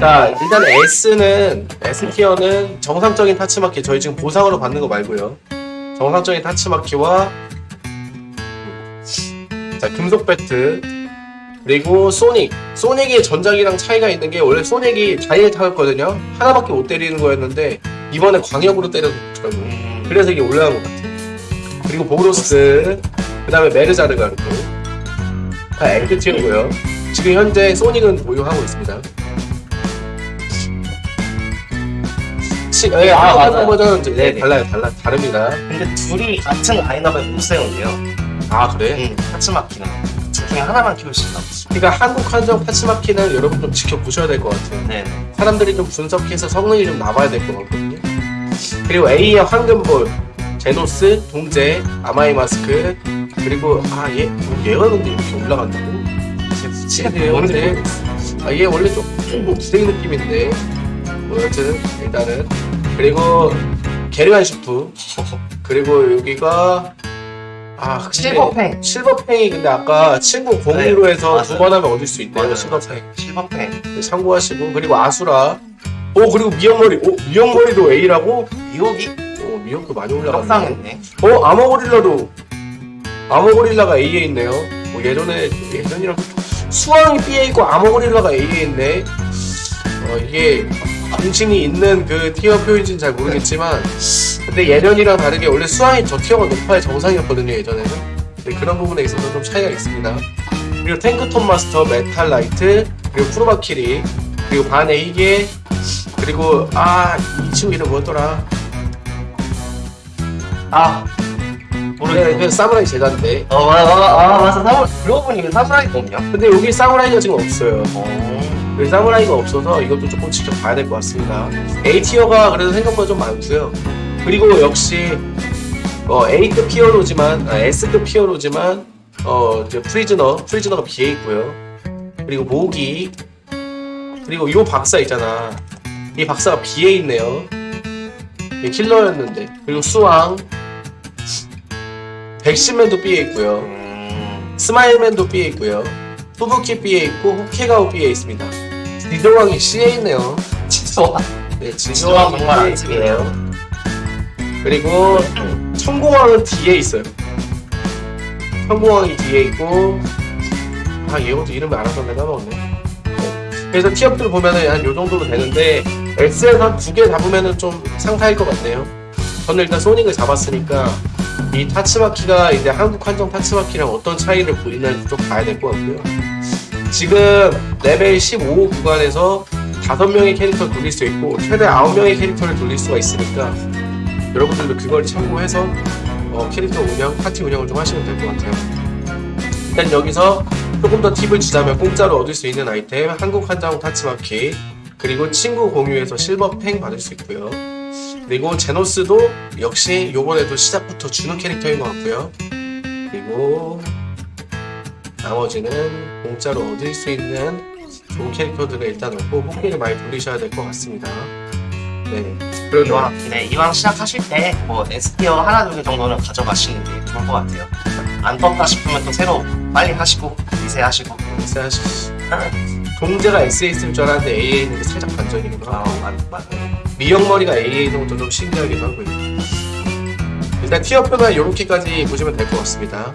자 일단 S는 S티어는 정상적인 타츠마키 저희 지금 보상으로 받는 거 말고요. 정상적인 타츠마키와 자 금속 배트 그리고 소닉. 소닉이 전작이랑 차이가 있는 게 원래 소닉이 자일 타였거든요. 하나밖에 못 때리는 거였는데 이번에 광역으로 때려줬더라고요. 음, 그래서 이게 올라간 것 같아요. 그리고 보로스 그 다음에 메르자르가르도 다 L티어고요. 지금 현재 소닉은 보유하고 있습니다 치, 예, 아, 아, 맞아요. 버전은 이제 네, 네네. 달라요 달라 다릅니다 근데 둘이 같은 라인업에 못 세운대요. 아 그래? 음, 타츠마키는 둘 중에 하나만 키울 수 있나? 그러니까 한국 한정 타치마키는 여러분 좀 지켜보셔야 될 것 같아요 네. 사람들이 좀 분석해서 성능이 좀 나와야 될 것 같거든요. 그리고 A의 황금볼, 제노스, 동제, 아마이 마스크, 그리고 아 얘, 얘가 근데 이렇게 올라간다고? 지금 얘 원래 아 얘 원래 좀뭐 부생 느낌인데 뭐 여튼 일단은. 그리고 게르간 슈프. 그리고 여기가 아 근데 실버팽. 실버팽이. 근데 아까 친구 공유로 해서 맞아요. 두번 하면 얻을 수 있대요. 맞아요. 실버팽 실버팽. 네, 참고하시고. 그리고 아수라. 오 그리고 미역머리. 오 미역머리도 A라고? 미국이? 오 미역도 많이 올라갔네. 떡상했네. 어 아머고릴라도. 아머고릴라가 A에 있네요. 뭐 예전에 예전이랑 수왕이 B에 있고 아머고릴라가 A에 있네. 어 이게 공신력 있는 그 tier 표인지는 잘 모르겠지만 근데 예전이랑 다르게 원래 수왕이 저 tier가 높아야 정상이었거든요 예전에는 근데 그런 부분에 있어서 좀 차이가 있습니다 그리고 탱크톱 마스터 메탈 나이트 그리고 프로바키리 그리고 반 A계 그리고 아 이 친구 이름 뭐였더라 아. 네, 모르겠네. 그 사무라이 제자인데. 어, 아, 아, 아, 맞아. 사무, 그러고 보니 사무라이가 없냐? 근데 여기 사무라이가 지금 없어요. 어. 여기 사무라이가 없어서 이것도 조금 지켜봐야 될 것 같습니다. A tier가 그래도 생각보다 좀 많고요. 그리고 역시 어, A급 히어로지만 아, S급 히어로지만 어, 이제 프리즈너 프리즈너가 B에 있고요. 그리고 모기. 그리고 요 박사 있잖아. 이 박사가 B에 있네요. 얘 킬러였는데. 그리고 수왕 백신맨도 B에 있고요 음. 스마일맨도 B에 있고요. 후부키 B에 있고 후케가오 B에 있습니다. 지조왕이 C에 있네요. 진짜. 네, 지조왕이 정말 안 집이네요. 그리고 천공왕은 D에 있어요. 천공왕이 D에 있고 아 얘 것도 이름을 알아서 내가 까먹었네. 네. 그래서 tier들 보면은 한 요 정도로 되는데 X에서 한두 개 잡으면은 좀 상타일 것 같네요. 저는 일단 소닉을 잡았으니까 이 타츠마키가 이제 한국 한정 타츠마키랑 어떤 차이를 보이는지 좀 봐야 될 것 같고요. 지금 레벨 15 구간에서 5명의 캐릭터를 돌릴 수 있고 최대 9명의 캐릭터를 돌릴 수가 있으니까 여러분들도 그걸 참고해서 어, 캐릭터 운영, 파티 운영을 좀 하시면 될 것 같아요. 일단 여기서 조금 더 팁을 주자면 공짜로 얻을 수 있는 아이템 한국 한정 타츠마키 그리고 친구 공유에서 실버 팽 받을 수 있고요. 그리고 제노스도 역시 요번에도 시작부터 주는 캐릭터인 것 같고요. 그리고 나머지는 공짜로 얻을 수 있는 좋은 캐릭터들을 일단 얻고 호기를 많이 돌리셔야 될 것 같습니다. 네. 그리고 이왕, 네, 이왕 시작하실 때, 뭐, S티어 하나, 두 개 정도는 가져가시는 게 좋을 것 같아요. 안 떴다 싶으면 또 새로 빨리 하시고, 리세하시고. 사실 동재가 S에 있을 줄 알았는데 A에 있는 게 살짝 반전이구나. 아, 맞, 맞아요. 미역머리가 있는 것도 좀 신기하기도 하고요. 일단 티어표는 이렇게까지 보시면 될 것 같습니다.